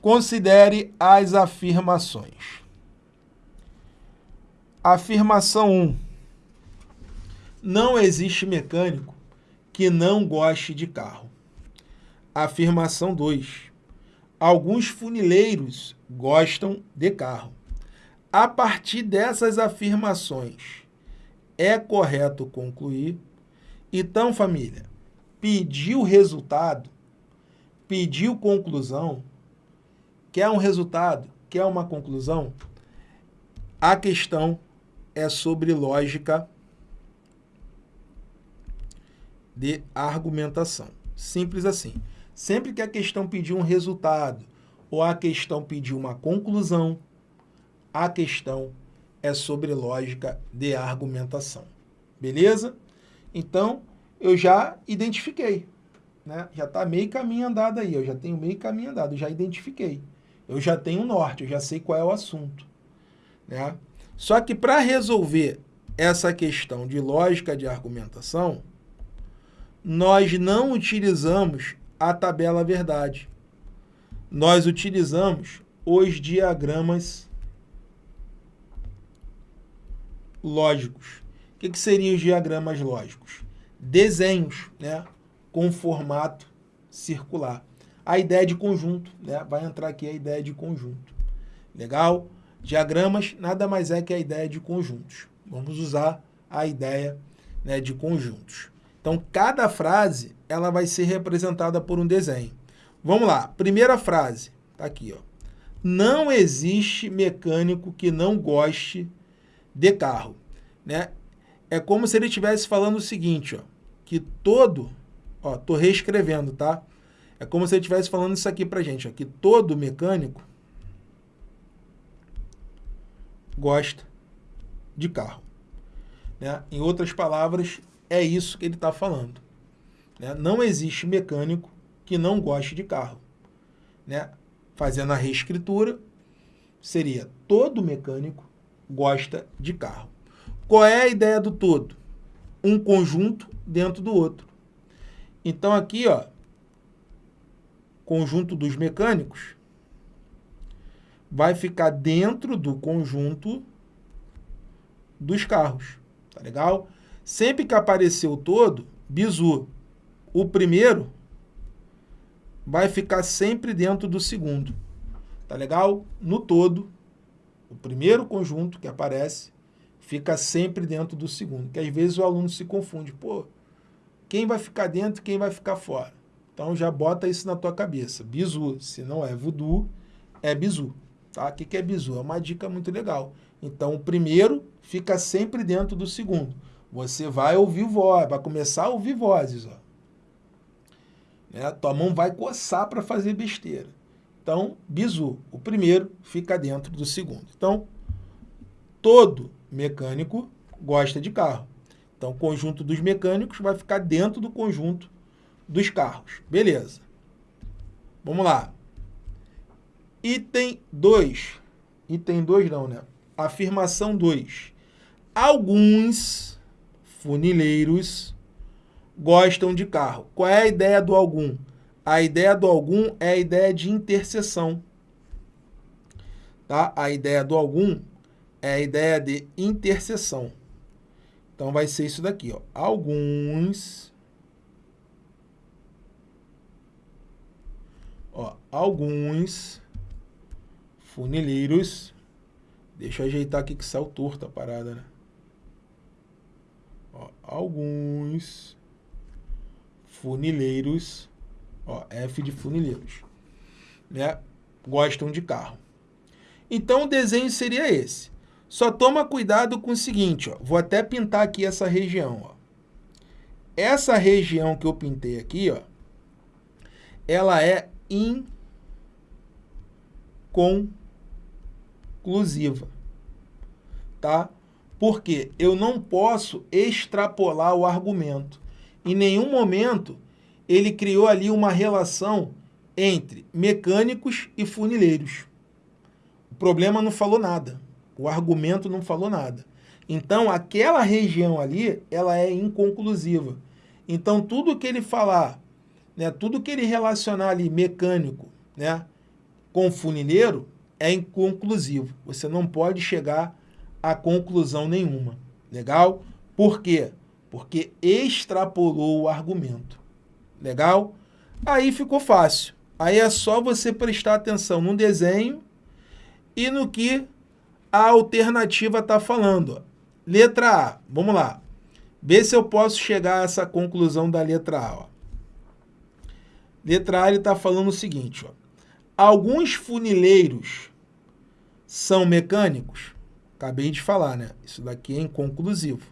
Considere as afirmações. Afirmação 1. Não existe mecânico que não goste de carro. Afirmação 2. Alguns funileiros gostam de carro. A partir dessas afirmações, é correto concluir. Então, família, pediu resultado, pediu conclusão, quer um resultado, quer uma conclusão, a questão é sobre lógica de argumentação. Simples assim. Sempre que a questão pedir um resultado ou a questão pedir uma conclusão, a questão é sobre lógica de argumentação. Beleza? Então, eu já identifiquei. Né? Já está meio caminho andado aí, eu já tenho meio caminho andado, já identifiquei. Eu já tenho o norte, eu já sei qual é o assunto. Né? Só que para resolver essa questão de lógica de argumentação, nós não utilizamos a tabela verdade. Nós utilizamos os diagramas lógicos. O que, que seriam os diagramas lógicos? Desenhos né, com formato circular. A ideia de conjunto, né? vai entrar aqui a ideia de conjunto. Legal? Diagramas nada mais é que a ideia de conjuntos. Vamos usar a ideia né, de conjuntos. Então, cada frase ela vai ser representada por um desenho. Vamos lá, primeira frase, tá aqui, ó. Não existe mecânico que não goste de carro, né? É como se ele estivesse falando o seguinte, ó, que todo, ó, tô reescrevendo, tá? É como se ele estivesse falando isso aqui pra gente, ó, que todo mecânico gosta de carro. Né? Em outras palavras, é isso que ele está falando. Né? Não existe mecânico que não goste de carro. Né? Fazendo a reescritura, seria todo mecânico gosta de carro. Qual é a ideia do todo? Um conjunto dentro do outro. Então aqui, ó, conjunto dos mecânicos vai ficar dentro do conjunto dos carros. Tá legal? Sempre que aparecer o todo, bizu. O primeiro vai ficar sempre dentro do segundo. Tá legal? No todo, o primeiro conjunto que aparece fica sempre dentro do segundo. Que às vezes o aluno se confunde. Pô, quem vai ficar dentro quem vai ficar fora? Então já bota isso na tua cabeça. Bizu, se não é voodoo, é bizu. Tá? O que é bizu? É uma dica muito legal. Então o primeiro fica sempre dentro do segundo. Você vai ouvir voz, vai começar a ouvir vozes. Ó. Né? Tua mão vai coçar para fazer besteira. Então, bizu, o primeiro fica dentro do segundo. Então, todo mecânico gosta de carro. Então, o conjunto dos mecânicos vai ficar dentro do conjunto dos carros. Beleza. Vamos lá. Item 2. Item 2 não, né? Afirmação 2. Alguns funileiros gostam de carro. Qual é a ideia do algum? A ideia do algum é a ideia de interseção. Tá? A ideia do algum é a ideia de interseção. Então vai ser isso daqui, ó. Alguns ó, alguns funileiros Deixa eu ajeitar aqui que saiu torta a parada, né? Ó, alguns funileiros, ó, F de funileiros, né, gostam de carro. Então o desenho seria esse. Só toma cuidado com o seguinte, ó, vou até pintar aqui essa região. Ó. Essa região que eu pintei aqui, ó, ela é inconclusiva, tá? Porque eu não posso extrapolar o argumento. Em nenhum momento ele criou ali uma relação entre mecânicos e funileiros. O problema não falou nada. O argumento não falou nada. Então, aquela região ali, ela é inconclusiva. Então, tudo que ele falar, né, tudo que ele relacionar ali, mecânico, né, com funileiro é inconclusivo. Você não pode chegar a conclusão nenhuma. Legal? Por quê? Porque extrapolou o argumento. Legal? Aí ficou fácil. Aí é só você prestar atenção no desenho e no que a alternativa está falando. Letra A, vamos lá. Vê se eu posso chegar a essa conclusão da letra A. Ó. Letra A ele está falando o seguinte. Ó. Alguns funileiros são mecânicos? Acabei de falar, né? Isso daqui é inconclusivo.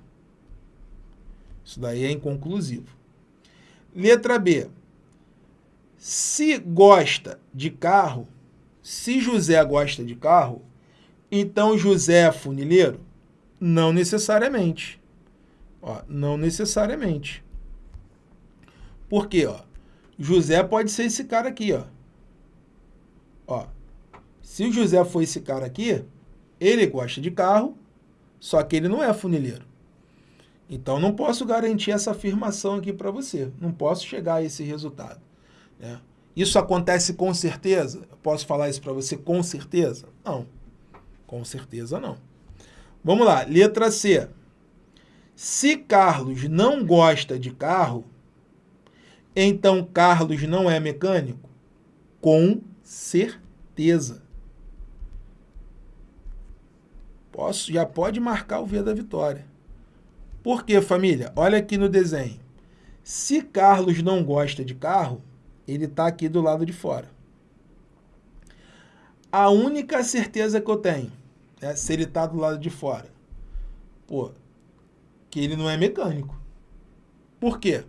Isso daí é inconclusivo. Letra B. Se gosta de carro, se José gosta de carro, então José é funileiro? Não necessariamente. Ó, não necessariamente. Por quê? Ó? José pode ser esse cara aqui. Ó. Ó, se o José for esse cara aqui, ele gosta de carro, só que ele não é funileiro. Então, não posso garantir essa afirmação aqui para você. Não posso chegar a esse resultado. Né? Isso acontece com certeza? Eu posso falar isso para você com certeza? Não. Com certeza não. Vamos lá, letra C. Se Carlos não gosta de carro, então Carlos não é mecânico? Com certeza. Posso, já pode marcar o V da vitória. Por quê, família? Olha aqui no desenho. Se Carlos não gosta de carro, ele está aqui do lado de fora. A única certeza que eu tenho, é se ele está do lado de fora, pô, que ele não é mecânico. Por quê?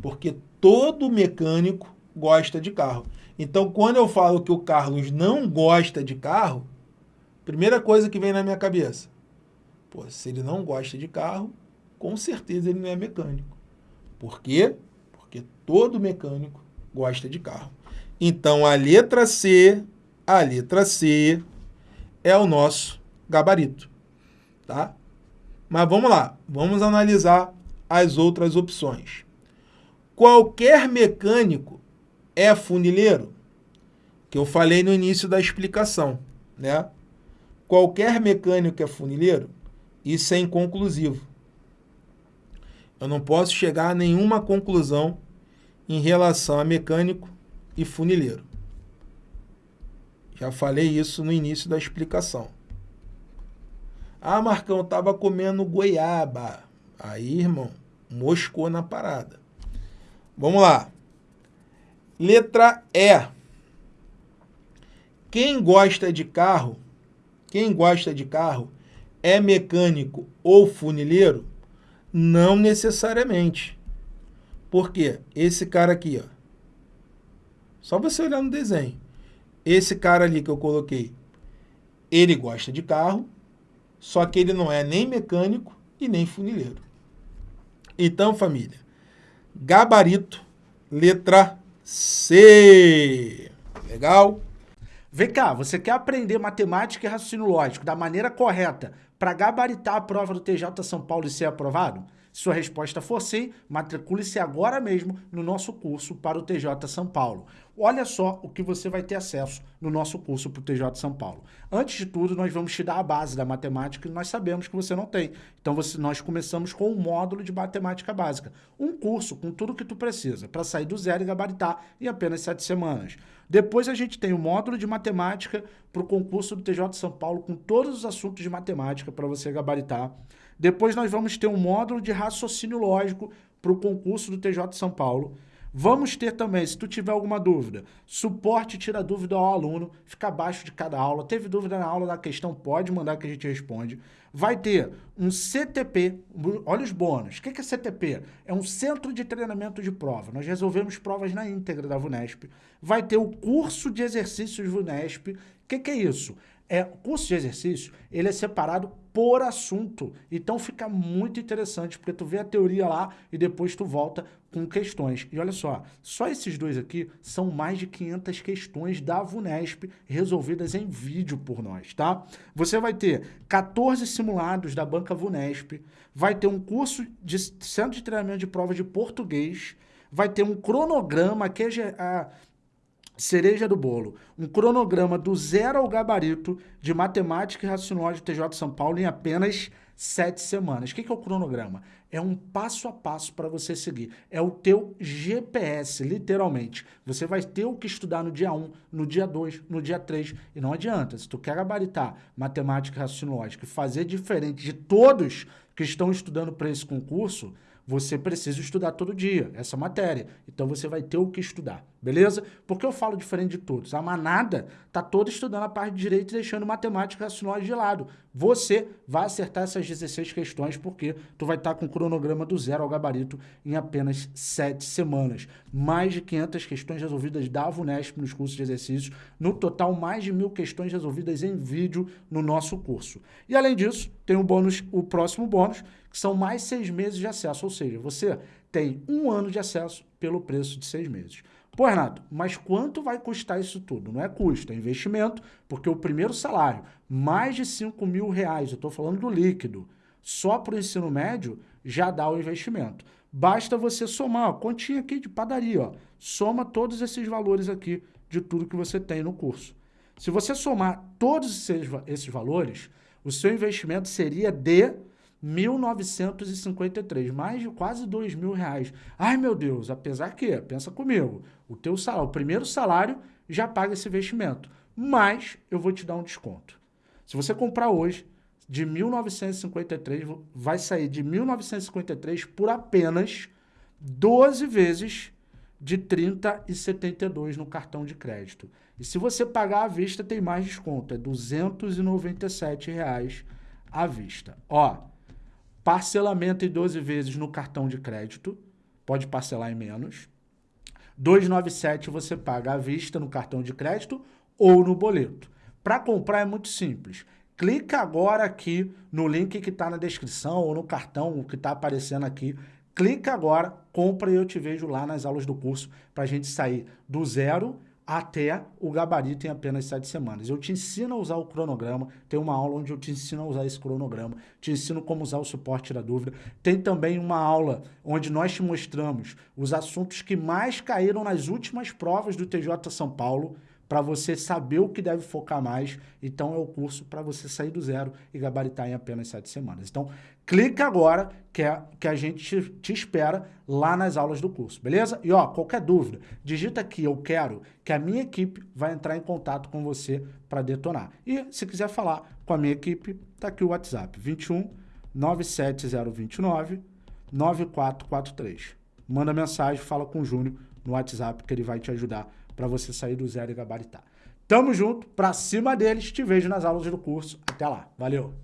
Porque todo mecânico gosta de carro. Então, quando eu falo que o Carlos não gosta de carro, Primeira coisa que vem na minha cabeça. Pô, se ele não gosta de carro, com certeza ele não é mecânico. Por quê? Porque todo mecânico gosta de carro. Então, a letra C, a letra C é o nosso gabarito, tá? Mas vamos lá, vamos analisar as outras opções. Qualquer mecânico é funileiro? Que eu falei no início da explicação, né? qualquer mecânico é funileiro, isso é inconclusivo. Eu não posso chegar a nenhuma conclusão em relação a mecânico e funileiro. Já falei isso no início da explicação. Ah, Marcão, estava comendo goiaba. Aí, irmão, moscou na parada. Vamos lá. Letra E. Quem gosta de carro quem gosta de carro é mecânico ou funileiro? Não necessariamente. Por quê? Esse cara aqui, ó. Só você olhar no desenho. Esse cara ali que eu coloquei, ele gosta de carro, só que ele não é nem mecânico e nem funileiro. Então, família, gabarito, letra C. Legal? Vem cá, você quer aprender matemática e raciocínio lógico da maneira correta para gabaritar a prova do TJ São Paulo e ser aprovado? Se sua resposta for sim, matricule-se agora mesmo no nosso curso para o TJ São Paulo. Olha só o que você vai ter acesso no nosso curso para o TJ São Paulo. Antes de tudo, nós vamos te dar a base da matemática que nós sabemos que você não tem. Então, você, nós começamos com um módulo de matemática básica. Um curso com tudo que tu precisa para sair do zero e gabaritar em apenas sete semanas. Depois a gente tem o módulo de matemática para o concurso do TJ São Paulo com todos os assuntos de matemática para você gabaritar. Depois nós vamos ter um módulo de raciocínio lógico para o concurso do TJ São Paulo. Vamos ter também, se tu tiver alguma dúvida, suporte tira dúvida ao aluno, fica abaixo de cada aula. Teve dúvida na aula da questão, pode mandar que a gente responde. Vai ter um CTP, olha os bônus. O que é CTP? É um Centro de Treinamento de Prova. Nós resolvemos provas na íntegra da VUNESP. Vai ter o curso de exercícios VUNESP. O que, é isso? É, o curso de exercício, ele é separado por assunto. Então fica muito interessante, porque tu vê a teoria lá e depois tu volta com questões. E olha só, só esses dois aqui são mais de 500 questões da VUNESP resolvidas em vídeo por nós, tá? Você vai ter 14 simulados da banca VUNESP, vai ter um curso de centro de treinamento de prova de português, vai ter um cronograma que é a cereja do bolo, um cronograma do zero ao gabarito de matemática e raciocínio do TJ São Paulo em apenas sete semanas. O que é o cronograma? É um passo a passo para você seguir. É o teu GPS, literalmente. Você vai ter o que estudar no dia 1, no dia 2, no dia 3. E não adianta, se tu quer gabaritar matemática e raciocínio lógico e fazer diferente de todos que estão estudando para esse concurso, você precisa estudar todo dia essa matéria. Então você vai ter o que estudar, beleza? Porque eu falo diferente de todos. A manada tá toda estudando a parte de direito e deixando matemática raciocínio de lado. Você vai acertar essas 16 questões porque tu vai estar tá com o cronograma do zero ao gabarito em apenas 7 semanas. Mais de 500 questões resolvidas da VUNESP nos cursos de exercícios. No total, mais de mil questões resolvidas em vídeo no nosso curso. E além disso, tem o bônus, o próximo bônus, que são mais seis meses de acesso, ou seja, você tem um ano de acesso pelo preço de seis meses. Pô, Renato, mas quanto vai custar isso tudo? Não é custo, é investimento, porque o primeiro salário, mais de 5 mil reais, eu estou falando do líquido, só para o ensino médio, já dá o investimento. Basta você somar, ó, continha aqui de padaria, ó, soma todos esses valores aqui de tudo que você tem no curso. Se você somar todos esses, esses valores, o seu investimento seria de 1953, mais de quase dois mil reais. Ai, meu Deus, apesar que, pensa comigo, o teu salário, o primeiro salário já paga esse investimento, mas eu vou te dar um desconto. Se você comprar hoje, de 1953, vai sair de 1953 por apenas 12 vezes de 30 e 72 no cartão de crédito. E se você pagar à vista, tem mais desconto, é 297 reais à vista. Ó, Parcelamento em 12 vezes no cartão de crédito, pode parcelar em menos. 297 você paga à vista no cartão de crédito ou no boleto. Para comprar é muito simples. Clica agora aqui no link que está na descrição ou no cartão que está aparecendo aqui. Clica agora, compra e eu te vejo lá nas aulas do curso para a gente sair do zero até o gabarito em apenas sete semanas. Eu te ensino a usar o cronograma, tem uma aula onde eu te ensino a usar esse cronograma, te ensino como usar o suporte da dúvida. Tem também uma aula onde nós te mostramos os assuntos que mais caíram nas últimas provas do TJ São Paulo, para você saber o que deve focar mais. Então, é o curso para você sair do zero e gabaritar em apenas sete semanas. Então, clica agora que, é, que a gente te, espera lá nas aulas do curso, beleza? E, ó, qualquer dúvida, digita aqui, eu quero, que a minha equipe vai entrar em contato com você para detonar. E, se quiser falar com a minha equipe, tá aqui o WhatsApp, 21 97029 9443. Manda mensagem, fala com o Júnior no WhatsApp que ele vai te ajudar para você sair do zero e gabaritar. Tamo junto, pra cima deles, te vejo nas aulas do curso. Até lá, valeu!